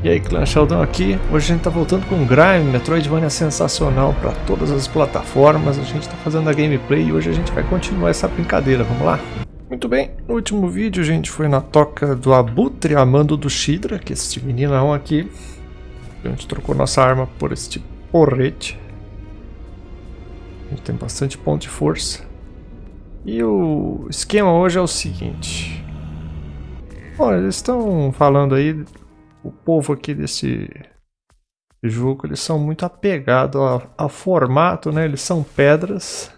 E aí, Clã Sheldon aqui. Hoje a gente tá voltando com Grime, Metroidvania sensacional para todas as plataformas. A gente tá fazendo a gameplay e hoje a gente vai continuar essa brincadeira. Vamos lá? Muito bem, no último vídeo a gente foi na toca do Abutre Amando do Shidra, que é este meninão aqui. A gente trocou nossa arma por este porrete. A gente tem bastante ponto de força. E o esquema hoje é o seguinte. Bom, eles estão falando aí o povo aqui desse jogo, eles são muito apegados ao, formato, né? Eles são pedras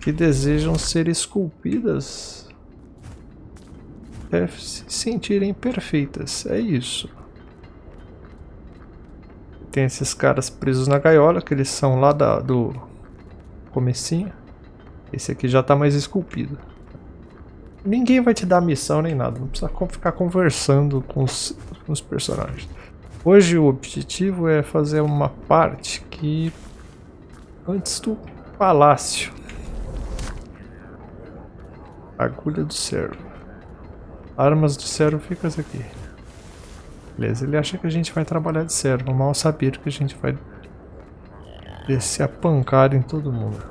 que desejam ser esculpidas é, se sentirem perfeitas. É isso. Tem esses caras presos na gaiola, que eles são lá da, do comecinho. Esse aqui já está mais esculpido. Ninguém vai te dar missão nem nada, não precisa ficar conversando com os, com os personagens. Hoje o objetivo é fazer uma parte que antes do palácio. Agulha do servo. Armas do servo ficam aqui. Beleza, ele acha que a gente vai trabalhar de servo, mal saber que a gente vai descer a pancada em todo mundo.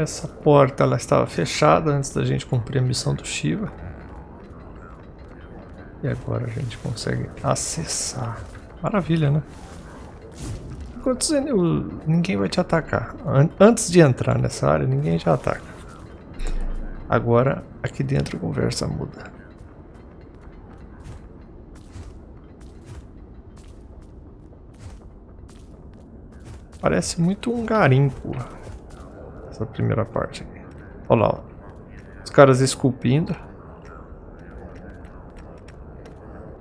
Essa porta ela estava fechada antes da gente cumprir a missão do Shiva. E agora a gente consegue acessar. Maravilha, né? Enquanto ninguém vai te atacar. Antes de entrar nessa área, ninguém te ataca. Agora, aqui dentro a conversa muda. Parece muito um garimpo essa primeira parte aqui. Olha lá, ó. os caras esculpindo.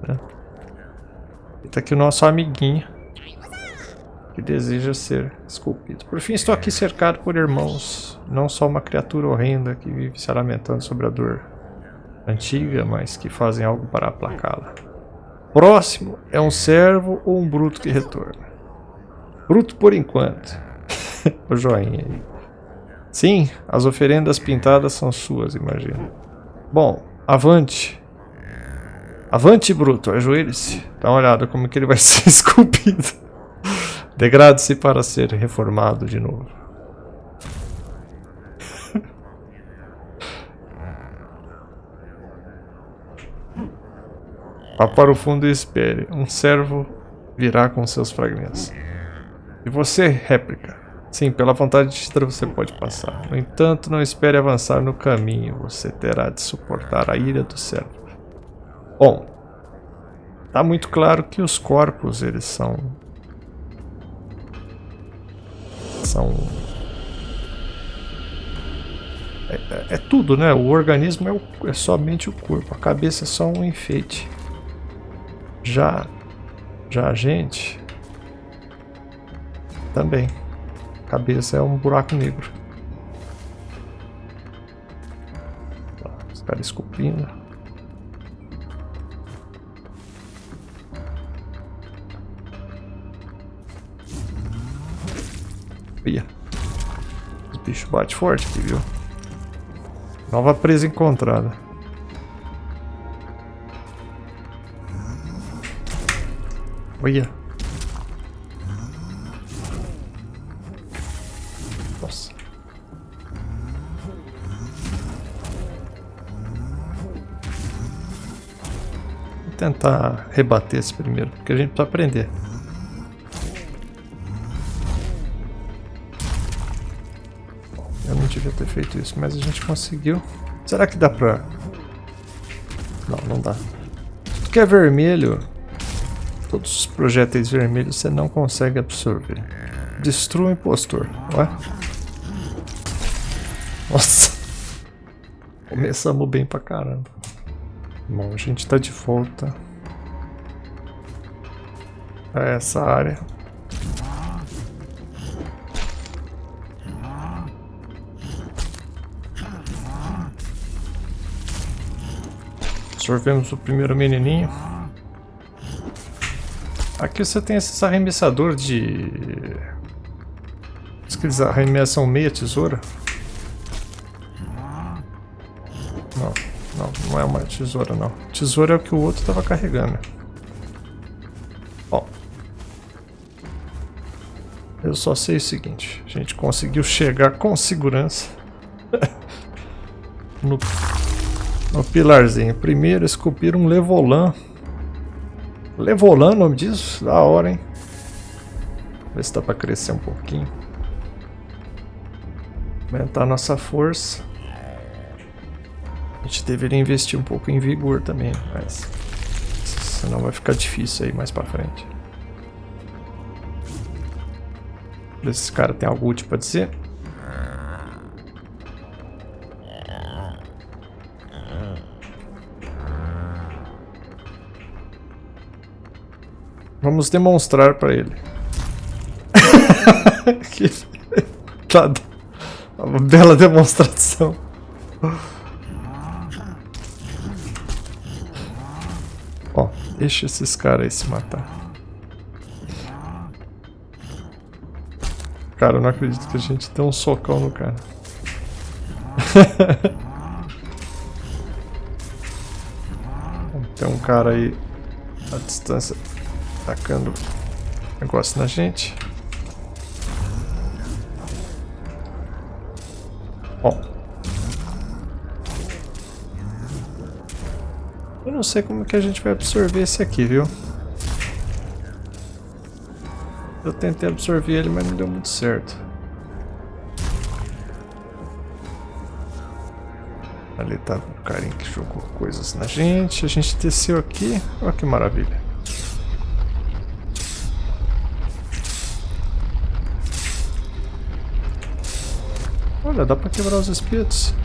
Né? E tá aqui o nosso amiguinho que deseja ser esculpido. Por fim, estou aqui cercado por irmãos, não só uma criatura horrenda que vive se lamentando sobre a dor antiga, mas que fazem algo para aplacá-la. Próximo é um servo ou um bruto que retorna. Bruto por enquanto. o joinha aí. Sim, as oferendas pintadas são suas, imagino. Bom, avante. Avante, bruto, ajoelhe-se. Dá uma olhada como que ele vai ser esculpido. Degrade-se para ser reformado de novo. Vá para o fundo e espere. Um servo virá com seus fragmentos. E você, réplica, Sim, pela vontade de Chitra você pode passar. No entanto, não espere avançar no caminho. Você terá de suportar a ira do servo. Bom, tá muito claro que os corpos, eles são... São... É, é, é tudo, né? O organismo é, o, é somente o corpo. A cabeça é só um enfeite. Já... Já a gente... Também cabeça é um buraco negro. Os caras esculpindo. Olha. Os bichos batem forte aqui, viu? Nova presa encontrada. Olha. Tentar rebater esse primeiro, porque a gente precisa aprender. Eu não devia ter feito isso, mas a gente conseguiu. Será que dá pra... Não, não dá. Tudo que é vermelho, todos os projéteis vermelhos você não consegue absorver. Destrua o impostor, ué? Nossa! Começamos bem pra caramba. Bom, a gente está de volta a essa área. Absorvemos o primeiro menininho. Aqui você tem esse arremessador de... Diz que eles arremessam meia tesoura. Não, não é uma tesoura não. Tesoura é o que o outro tava carregando. Ó. Eu só sei o seguinte, a gente conseguiu chegar com segurança no, no pilarzinho. Primeiro esculpir um Levolan. Levolan, nome disso? Da hora, hein? Ver se dá pra crescer um pouquinho. Aumentar nossa força. Gente deveria investir um pouco em vigor também, mas... Senão vai ficar difícil aí mais pra frente. Esse cara tem algo útil pra dizer? Vamos demonstrar para ele. que... Tá uma bela demonstração. Ó, deixa esses caras aí se matar. Cara, eu não acredito que a gente deu um socão no cara. Tem um cara aí à distância atacando negócio na gente. Ó. Eu não sei como que a gente vai absorver esse aqui, viu? Eu tentei absorver ele, mas não deu muito certo. Ali tá o carinha que jogou coisas na gente. A gente desceu aqui. Olha que maravilha. Olha, dá pra quebrar os espetos.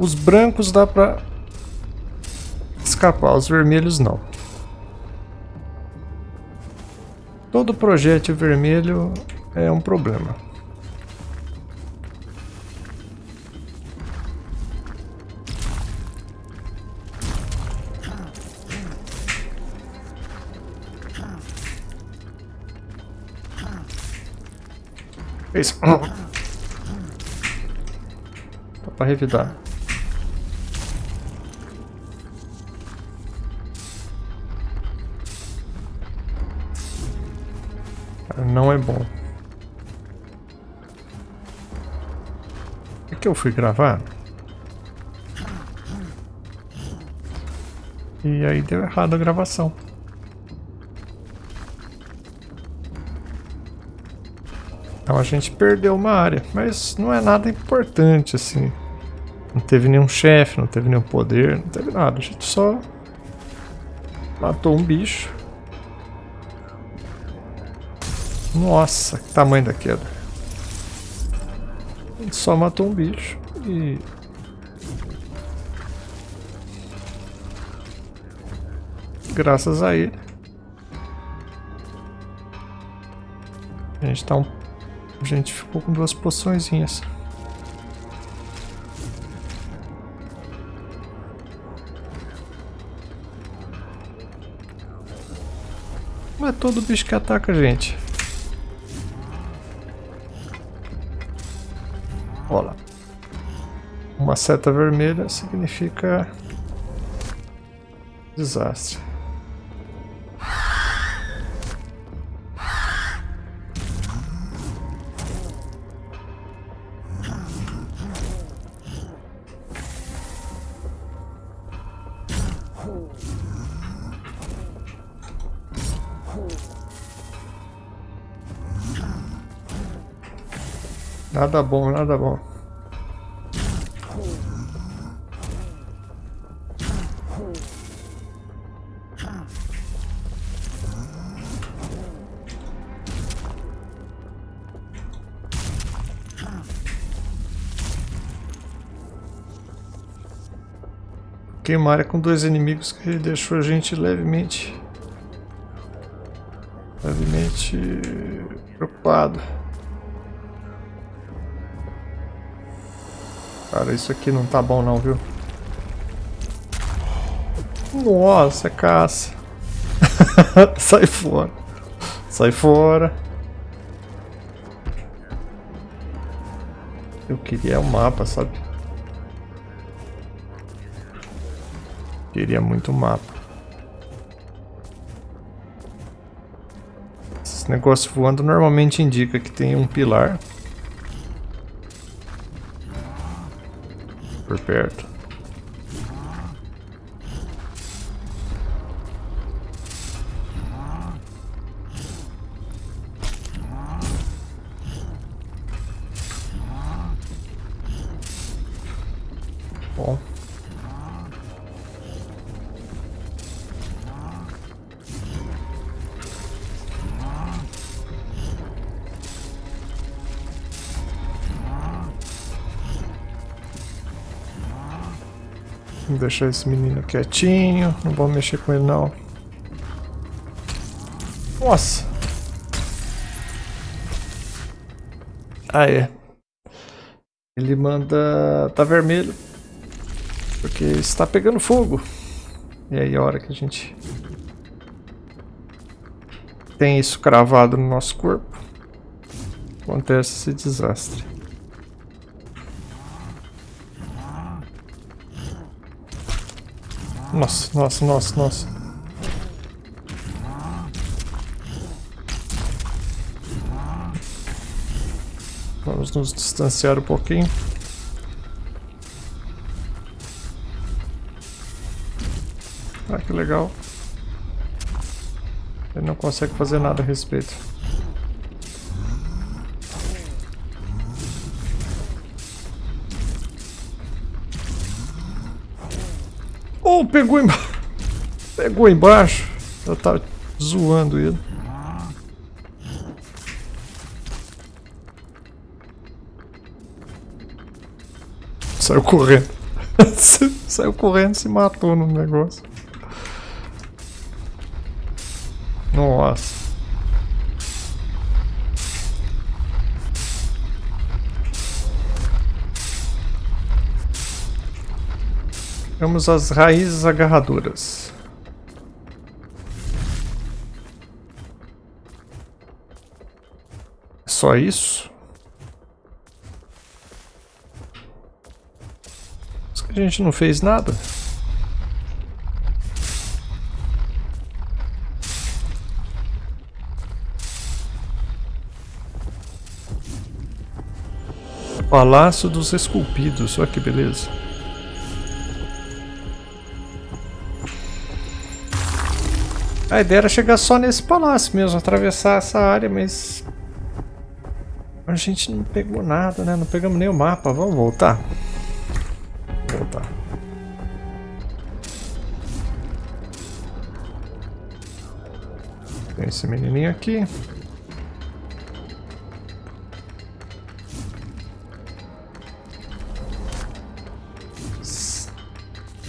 Os brancos dá pra escapar, os vermelhos não. Todo projétil vermelho é um problema. Isso. Dá pra revidar. Não é bom. É que eu fui gravar. E aí deu errado a gravação. Então a gente perdeu uma área, mas não é nada importante assim. Não teve nenhum chefe, não teve nenhum poder, não teve nada. A gente só matou um bicho. Nossa, que tamanho da queda. Gente só matou um bicho e... Graças a ele. A gente tá um a gente ficou com duas poçõezinhas. É todo bicho que ataca gente. Uma seta vermelha significa desastre. Nada bom, nada bom. Queimaria com dois inimigos que ele deixou a gente levemente... Levemente... Preocupado. Cara, isso aqui não tá bom não, viu? Nossa, caça. Sai fora. Sai fora. Eu queria o um mapa, sabe? Queria muito mapa. Esse negócio voando normalmente indica que tem um pilar. Por perto. Vamos deixar esse menino quietinho. Não vamos mexer com ele, não. Nossa! É. Ele manda... Tá vermelho. Porque está pegando fogo. E aí a hora que a gente... Tem isso cravado no nosso corpo. Acontece esse desastre. Nossa, nossa, nossa, nossa. Vamos nos distanciar um pouquinho. Ah, que legal. Ele não consegue fazer nada a respeito. Pegou embaixo. Pegou embaixo. Eu tava zoando ele. Saiu correndo. Saiu correndo se matou no negócio. Nossa. Temos as raízes agarradoras. Só isso? A gente não fez nada. Palácio dos Esculpidos, olha que beleza. A ideia era chegar só nesse palácio mesmo, atravessar essa área, mas... A gente não pegou nada, né? Não pegamos nem o mapa. Vamos voltar? Voltar. Tem esse menininho aqui.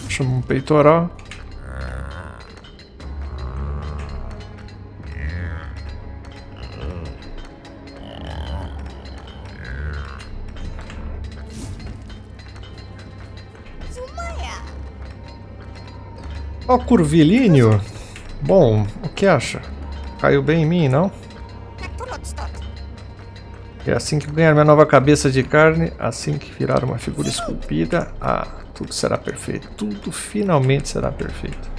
Chama um peitoral. Ó, curvilíneo. Bom, o que acha? Caiu bem em mim, não? É assim que ganhar minha nova cabeça de carne, assim que virar uma figura esculpida, ah, tudo será perfeito. Tudo finalmente será perfeito.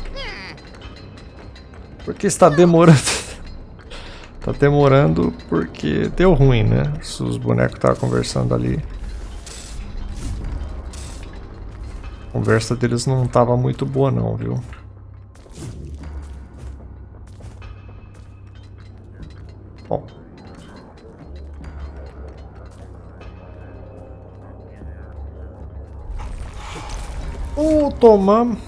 Porque está demorando. está demorando porque deu ruim, né? Os bonecos estavam conversando ali. A conversa deles não estava muito boa não, viu? Tomamos.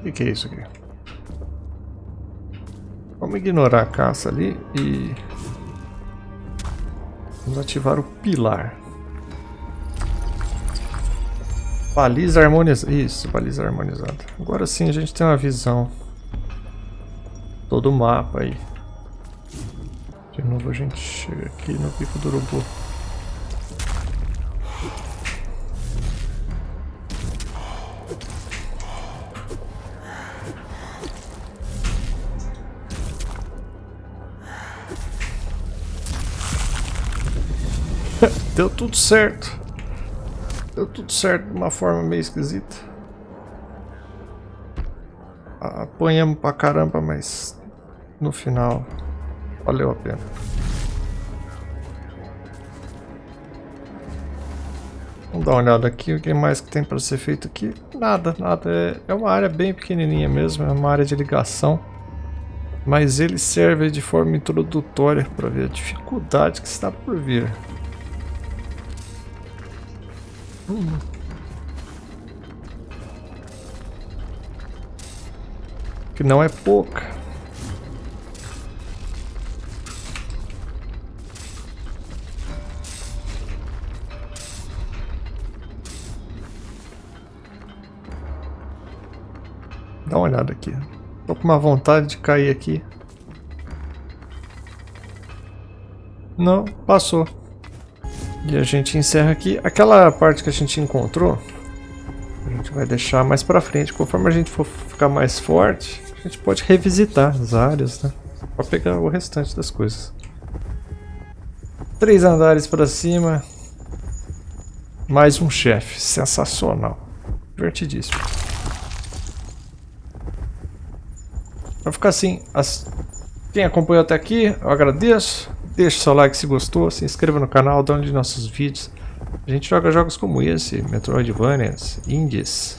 O que, que é isso aqui? Vamos ignorar a caça ali e... Vamos ativar o pilar. Baliza harmonizada. Isso, baliza harmonizada. Agora sim a gente tem uma visão. Todo o mapa aí. De novo a gente chega aqui no pico do urubu. Deu tudo certo. Deu tudo certo de uma forma meio esquisita. Apanhamos pra caramba, mas no final valeu a pena. Vamos dar uma olhada aqui, o que mais que tem para ser feito aqui? Nada, nada. É, é uma área bem pequenininha mesmo, é uma área de ligação. Mas ele serve de forma introdutória para ver a dificuldade que está por vir. Que não é pouca. Dá uma olhada aqui. Tô com uma vontade de cair aqui. Não, passou. E a gente encerra aqui. Aquela parte que a gente encontrou, a gente vai deixar mais pra frente. Conforme a gente for ficar mais forte, a gente pode revisitar as áreas, né? Pra pegar o restante das coisas. Três andares pra cima. Mais um chefe. Sensacional. Divertidíssimo. Vai ficar assim. As... Quem acompanhou até aqui, eu agradeço. Deixe seu like se gostou, se inscreva no canal, de nossos vídeos. A gente joga jogos como esse, Metroidvanias, Indies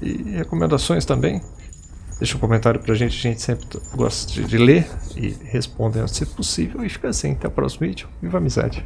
e recomendações também. Deixa um comentário pra gente, a gente sempre gosta de ler e responder se possível. E fica assim, até o próximo vídeo. Viva a amizade!